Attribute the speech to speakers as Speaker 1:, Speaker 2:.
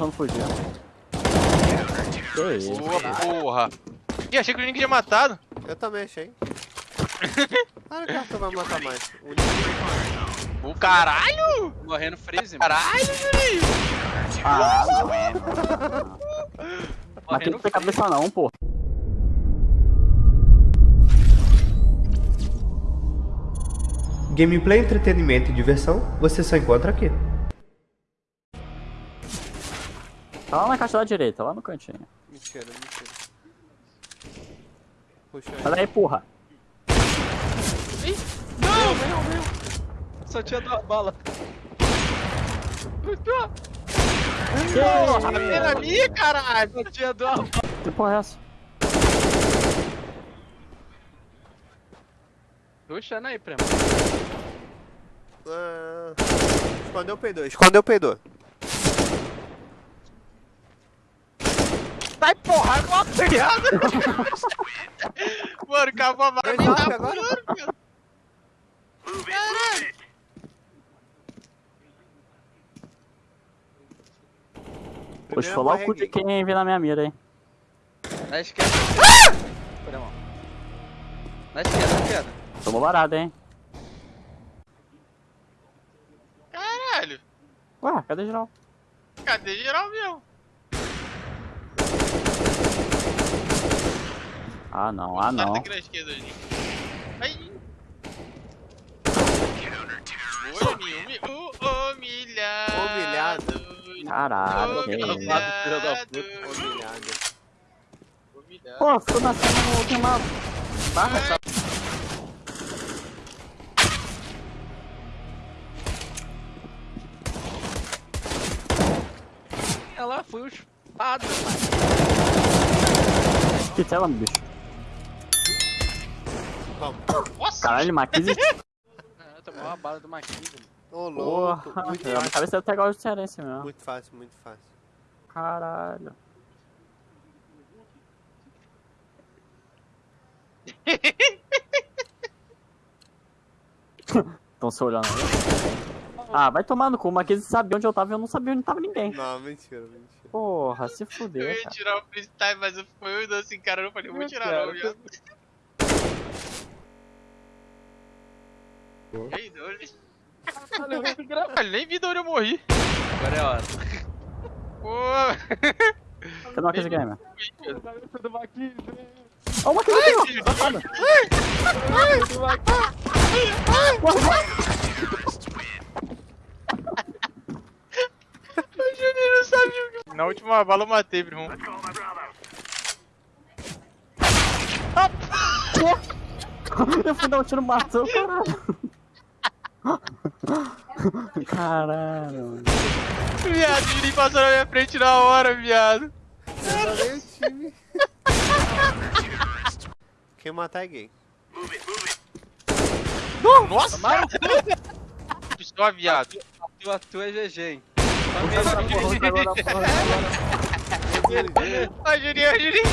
Speaker 1: tentando fugir. Que isso?
Speaker 2: Boa, porra. Ih, achei que o Link tinha matado.
Speaker 3: Eu também achei. Ah, o cartão vai matar mais. O
Speaker 2: O caralho!
Speaker 4: Morrendo freeze, mano.
Speaker 2: Caralho, Juninho!
Speaker 1: Ah, não é. Mas aqui não tem cabeça não, pô.
Speaker 3: Gameplay, entretenimento e diversão, você só encontra aqui.
Speaker 1: Tá lá na caixa da direita, lá no cantinho.
Speaker 3: Mentira, mentira. Puxa
Speaker 1: Sai daí, porra.
Speaker 4: Só tinha duas balas.
Speaker 2: Porra, pena minha, caralho!
Speaker 4: Só tinha duas balas.
Speaker 1: Que porra é essa?
Speaker 4: Ruxando aí, primo.
Speaker 3: Ah, escondeu o peidor, escondeu o peidor.
Speaker 2: Sai porra, com a piada! Mano, acabou a me
Speaker 3: up
Speaker 2: tá
Speaker 3: agora?
Speaker 2: Caralho!
Speaker 1: Vou esfolar o cu de quem vir na minha mira aí.
Speaker 4: Na esquerda. Primo. Na esquerda, na esquerda.
Speaker 1: Tomou varada, hein?
Speaker 2: Caralho!
Speaker 1: Ué, cadê geral?
Speaker 2: Cadê geral mesmo?
Speaker 1: Ah não, ah não.
Speaker 2: aqui na esquerda, uh, Humilhado.
Speaker 3: Humilhado.
Speaker 1: Caralho.
Speaker 2: Humilhado.
Speaker 4: filho da puta.
Speaker 3: Humilhado.
Speaker 2: Humilhado.
Speaker 1: Pô, ficou na cena no queimado. Barra essa.
Speaker 4: Ela foi o espada, mano.
Speaker 1: Que tela, bicho.
Speaker 2: Nossa!
Speaker 1: Caralho, Maquise.
Speaker 4: Ah, tomou uma bala do mano.
Speaker 3: Ô, louco.
Speaker 1: Porra.
Speaker 3: Muito
Speaker 1: minha
Speaker 3: fácil.
Speaker 1: cabeça ter igual de cearense mesmo.
Speaker 3: Muito fácil, muito fácil.
Speaker 1: Caralho. Estão se olhando. Ah, vai tomar no cu, mas eles sabiam onde eu tava e eu não sabia onde tava ninguém.
Speaker 3: Não, mentira, mentira.
Speaker 1: Porra, se
Speaker 2: Eu
Speaker 1: fuder.
Speaker 2: ia
Speaker 1: cara.
Speaker 2: tirar o freestyle, mas eu fui eu assim, cara, eu não falei, vou tirar não, viado. Ei, onde? Caralho, nem vi de onde eu morri.
Speaker 4: Agora é a hora.
Speaker 2: Pô,
Speaker 1: Cadê o Maquise Gamer? Ó, o aqui, ó. Safado.
Speaker 2: o Juninho não sabia o que... Na última bala eu matei, irmão.
Speaker 1: Eu fui dar um tiro, matou, caralho. Caralho. mano.
Speaker 2: Viado, o Juninho passou na minha frente na hora, viado.
Speaker 3: Quem matar é gay.
Speaker 2: Nossa! Pistola, viado.
Speaker 4: Tu atua é GG, hein?
Speaker 1: Porra, agora.
Speaker 2: Ai, Juninho, ai, Juninho. Viado, Juninho.